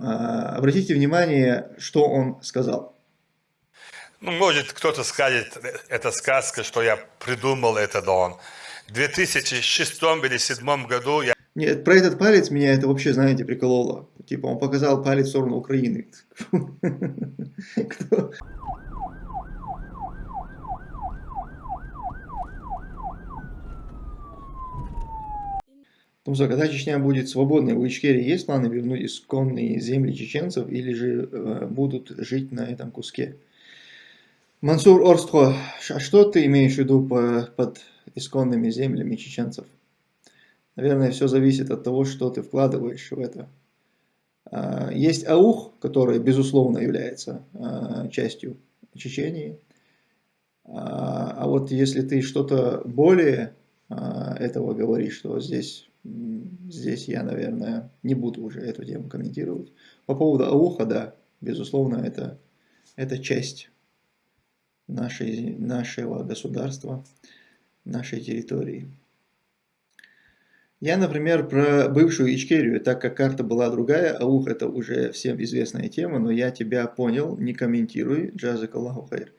обратите внимание, что он сказал. Ну, может, кто-то скажет, это сказка, что я придумал это, он. В 2006 или 2007 году я... Нет, про этот палец меня это вообще, знаете, прикололо. Типа он показал палец в сторону Украины. Ну что, когда Чечня будет свободной, у Ичкерии есть планы вернуть исконные земли чеченцев или же э, будут жить на этом куске? Мансур Орстхо, а что ты имеешь в виду по, под исконными землями чеченцев? Наверное, все зависит от того, что ты вкладываешь в это. А, есть аух, который, безусловно, является а, частью Чечении. А, а вот если ты что-то более этого говоришь, то здесь, здесь я, наверное, не буду уже эту тему комментировать. По поводу ауха, да, безусловно, это, это часть нашей, нашего государства, нашей территории. Я, например, про бывшую Ичкерию, так как карта была другая, аух это уже всем известная тема, но я тебя понял, не комментируй, джазак Аллаху хайр.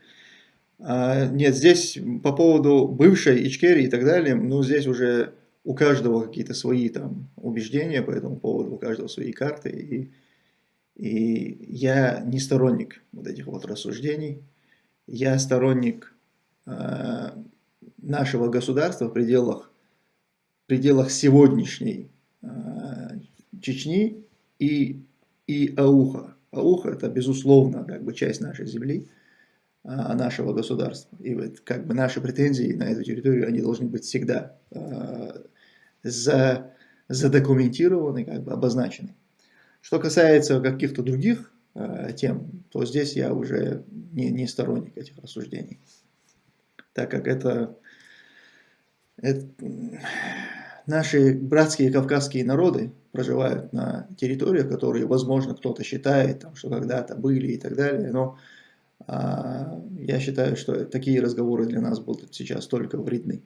А, нет, здесь по поводу бывшей Ичкерии и так далее, ну здесь уже у каждого какие-то свои там убеждения по этому поводу, у каждого свои карты, и, и я не сторонник вот этих вот рассуждений, я сторонник э, нашего государства в пределах, в пределах сегодняшней э, Чечни и, и Ауха. Ауха это безусловно как бы часть нашей земли, э, нашего государства. И вот как бы наши претензии на эту территорию, они должны быть всегда э, за, задокументированы, как бы обозначены. Что касается каких-то других Э, тем, то здесь я уже не, не сторонник этих рассуждений. Так как это, это наши братские кавказские народы проживают на территориях, которые, возможно, кто-то считает, там, что когда-то были и так далее, но а, я считаю, что такие разговоры для нас будут сейчас только вредны.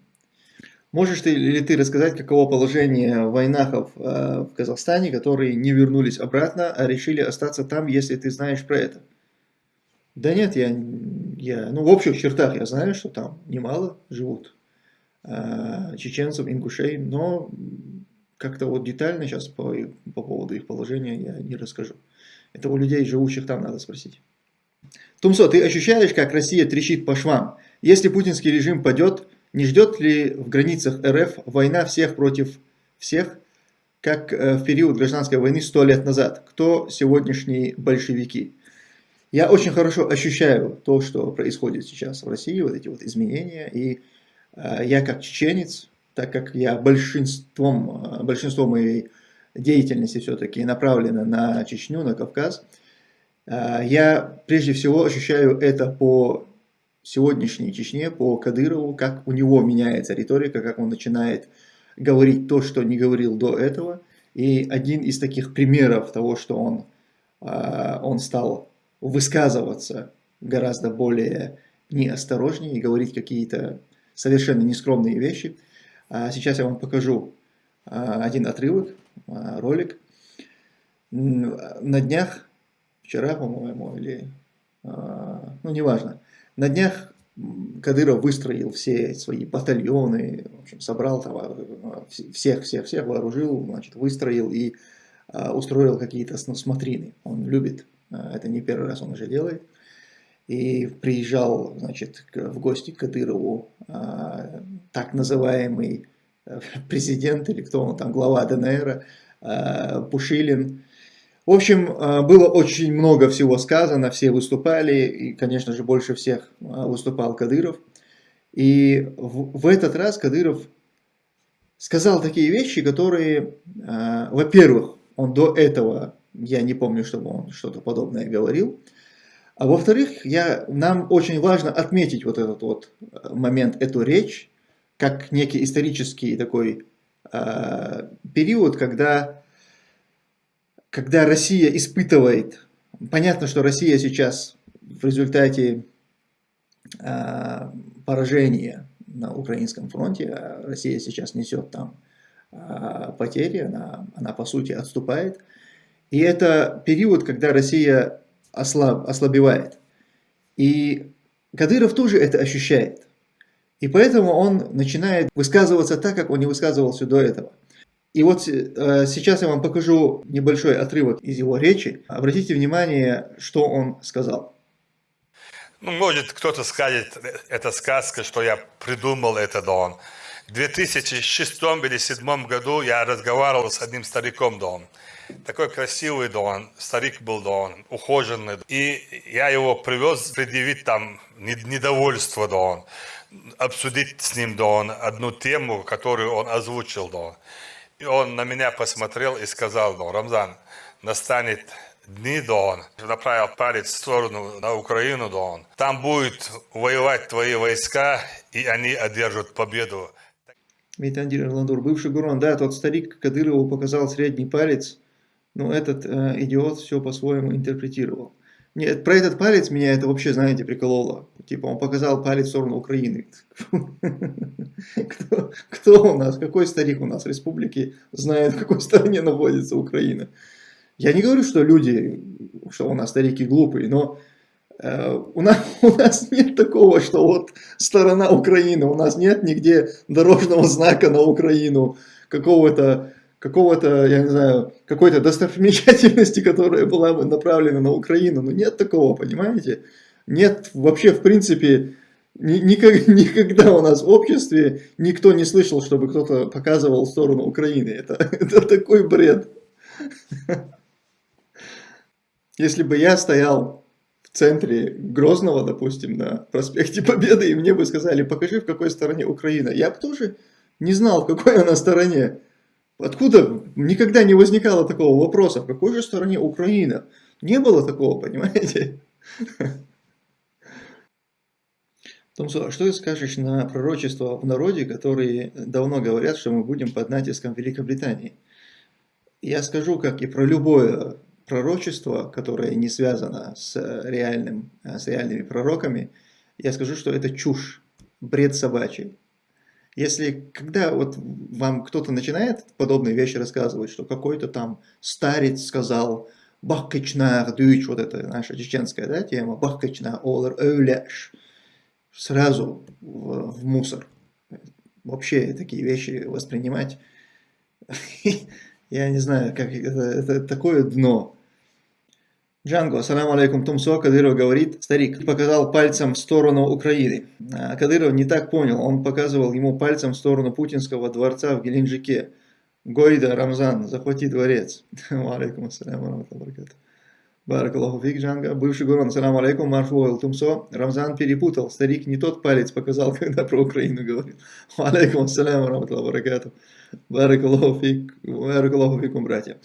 Можешь ты, ли ты рассказать, каково положение войнахов э, в Казахстане, которые не вернулись обратно, а решили остаться там, если ты знаешь про это? Да нет, я, я ну в общих чертах я знаю, что там немало живут э, чеченцев, ингушей, но как-то вот детально сейчас по, по поводу их положения я не расскажу. Это у людей, живущих там, надо спросить. Тумсо, ты ощущаешь, как Россия трещит по швам? Если путинский режим падет, не ждет ли в границах РФ война всех против всех, как э, в период гражданской войны сто лет назад? Кто сегодняшние большевики? Я очень хорошо ощущаю то, что происходит сейчас в России, вот эти вот изменения. И э, я как чеченец, так как я большинством, э, большинство моей деятельности все-таки направлено на Чечню, на Кавказ, я прежде всего ощущаю это по сегодняшней Чечне, по Кадырову, как у него меняется риторика, как он начинает говорить то, что не говорил до этого. И один из таких примеров того, что он, а, он стал высказываться гораздо более неосторожнее и говорить какие-то совершенно нескромные вещи. А сейчас я вам покажу а, один отрывок, ролик. На днях, вчера, по-моему, или, ну, неважно, на днях Кадыров выстроил все свои батальоны, в общем, собрал там, всех, всех, всех вооружил, значит, выстроил и а, устроил какие-то смотрины. Он любит, а, это не первый раз он уже делает. И приезжал, значит, в гости к Кадырову а, так называемый э, президент, или кто он там, глава ДНР, а, Пушилин, в общем, э, было очень много всего сказано, все выступали, и, конечно же, больше всех э, выступал Кадыров. И в, в этот раз Кадыров сказал такие вещи, которые, э, во-первых, он до этого, я не помню, чтобы он что-то подобное говорил, а во-вторых, нам очень важно отметить вот этот вот момент, эту речь, как некий исторический такой э, период, когда когда Россия испытывает, понятно, что Россия сейчас в результате э, поражения на украинском фронте, а Россия сейчас несет там э, потери, она, она по сути отступает, И это период, когда Россия ослаб, ослабевает. И Кадыров тоже это ощущает. И поэтому он начинает высказываться так, как он не высказывался до этого. И вот э, сейчас я вам покажу небольшой отрывок из его речи. Обратите внимание, что он сказал. Ну, может, кто-то скажет, это сказка, что я придумал это, Дон. В 2006 или 2007 году я разговаривал с одним стариком, Дон. Такой красивый Дон, старик был Дон, ухоженный. И я его привез предъявить там недовольство Дон, обсудить с ним Дон одну тему, которую он озвучил Дон. И он на меня посмотрел и сказал, Дон, Рамзан, настанет дни, Дон, направил палец в сторону на Украину, Дон. Там будут воевать твои войска, и они одержат победу. Митандир Ирландур, бывший Гурон, да, тот старик Кадырову показал средний палец, но этот э, идиот все по-своему интерпретировал. Нет, про этот палец меня это вообще, знаете, прикололо. Типа он показал палец в сторону Украины. Кто, кто у нас, какой старик у нас в республике знает, в какой стороне находится Украина? Я не говорю, что люди, что у нас старики глупые, но э, у, нас, у нас нет такого, что вот сторона Украины, у нас нет нигде дорожного знака на Украину, какого-то, какого-то, я не знаю, какой-то достопримечательности, которая была бы направлена на Украину, но нет такого, понимаете? Нет вообще, в принципе, никогда, никогда у нас в обществе никто не слышал, чтобы кто-то показывал сторону Украины. Это, это такой бред. Если бы я стоял в центре Грозного, допустим, на проспекте Победы, и мне бы сказали, покажи, в какой стороне Украина, я бы тоже не знал, в какой она стороне. Откуда никогда не возникало такого вопроса, в какой же стороне Украина? Не было такого, понимаете? Томсо, а что ты скажешь на пророчество в народе, которые давно говорят, что мы будем под натиском Великобритании? Я скажу, как и про любое пророчество, которое не связано с, реальным, с реальными пророками, я скажу, что это чушь, бред собачий. Если, когда вот вам кто-то начинает подобные вещи рассказывать, что какой-то там старец сказал «Бахкачнар дюч», вот это наша чеченская да, тема, «Бахкачнар олар өвляш», сразу в, в мусор. Вообще такие вещи воспринимать, я не знаю, как это, это такое дно. Джанго, салам алейкум, Тумсо, Кадыров говорит, старик показал пальцем в сторону Украины. А Кадыров не так понял, он показывал ему пальцем в сторону путинского дворца в Геленджике. Гойда, Рамзан, захвати дворец. Алейкум ассаляму алейкум. Баракаллаху фик, Джанго. Бывший Гурон, салам алейкум, Марфуэл Тумсо. Рамзан перепутал, старик не тот палец показал, когда про Украину говорил. Алейкум ассаляму алейкум. Баракаллаху фик, баракаллаху фикум, братья.